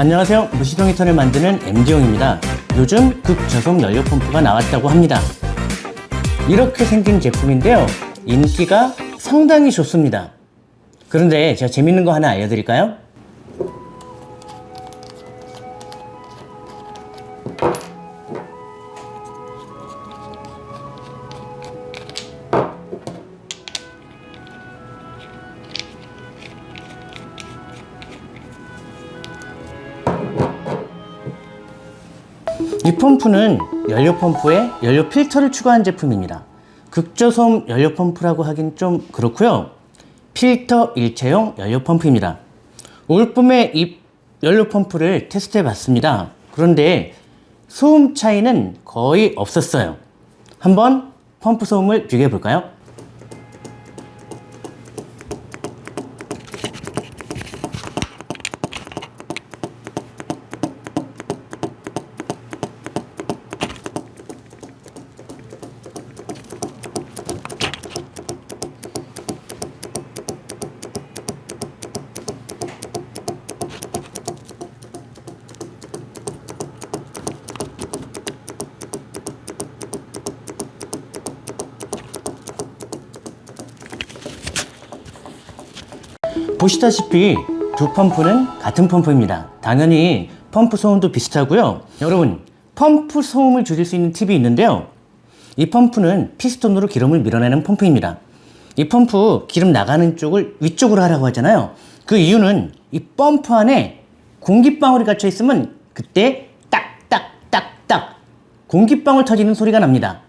안녕하세요. 무시동 히터를 만드는 MD용입니다. 요즘 극저속 연료 펌프가 나왔다고 합니다. 이렇게 생긴 제품인데요. 인기가 상당히 좋습니다. 그런데 제가 재밌는 거 하나 알려드릴까요? 이 펌프는 연료 펌프에 연료 필터를 추가한 제품입니다. 극저소음 연료 펌프라고 하긴 좀 그렇고요. 필터 일체형 연료 펌프입니다. 올 봄에 이 연료 펌프를 테스트해 봤습니다. 그런데 소음 차이는 거의 없었어요. 한번 펌프 소음을 비교해 볼까요? 보시다시피 두 펌프는 같은 펌프입니다. 당연히 펌프 소음도 비슷하고요. 여러분, 펌프 소음을 줄일 수 있는 팁이 있는데요. 이 펌프는 피스톤으로 기름을 밀어내는 펌프입니다. 이 펌프 기름 나가는 쪽을 위쪽으로 하라고 하잖아요. 그 이유는 이 펌프 안에 공기방울이 갇혀 있으면 그때 딱딱딱딱 공기방울 터지는 소리가 납니다.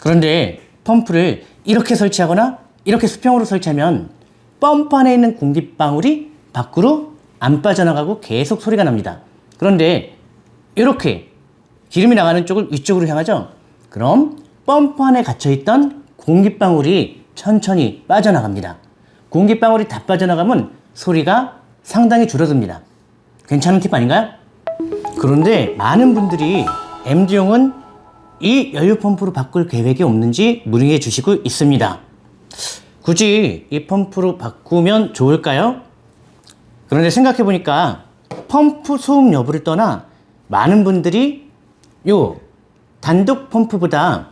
그런데 펌프를 이렇게 설치하거나 이렇게 수평으로 설치하면 펌프 안에 있는 공기방울이 밖으로 안 빠져나가고 계속 소리가 납니다. 그런데 이렇게 기름이 나가는 쪽을 위쪽으로 향하죠? 그럼 펌프 안에 갇혀있던 공기방울이 천천히 빠져나갑니다. 공기방울이 다 빠져나가면 소리가 상당히 줄어듭니다. 괜찮은 팁 아닌가요? 그런데 많은 분들이 MD용은 이 연료펌프로 바꿀 계획이 없는지 문의해 주시고 있습니다. 굳이 이 펌프로 바꾸면 좋을까요? 그런데 생각해 보니까 펌프 소음 여부를 떠나 많은 분들이 요 단독 펌프보다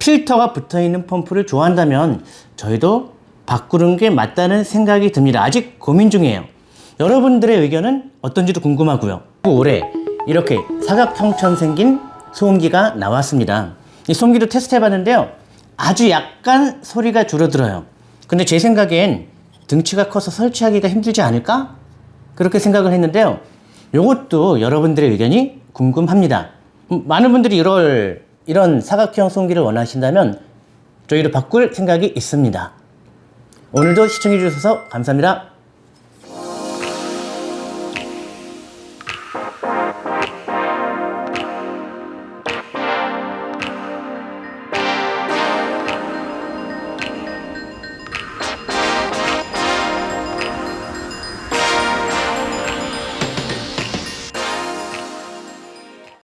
필터가 붙어 있는 펌프를 좋아한다면 저희도 바꾸는 게 맞다는 생각이 듭니다. 아직 고민 중이에요. 여러분들의 의견은 어떤지도 궁금하고요. 올해 이렇게 사각형처럼 생긴 소음기가 나왔습니다. 이 소음기도 테스트 해봤는데요. 아주 약간 소리가 줄어들어요. 근데 제 생각엔 등치가 커서 설치하기가 힘들지 않을까? 그렇게 생각을 했는데요. 이것도 여러분들의 의견이 궁금합니다. 음, 많은 분들이 이럴, 이런 사각형 소음기를 원하신다면 저희를 바꿀 생각이 있습니다. 오늘도 시청해 주셔서 감사합니다.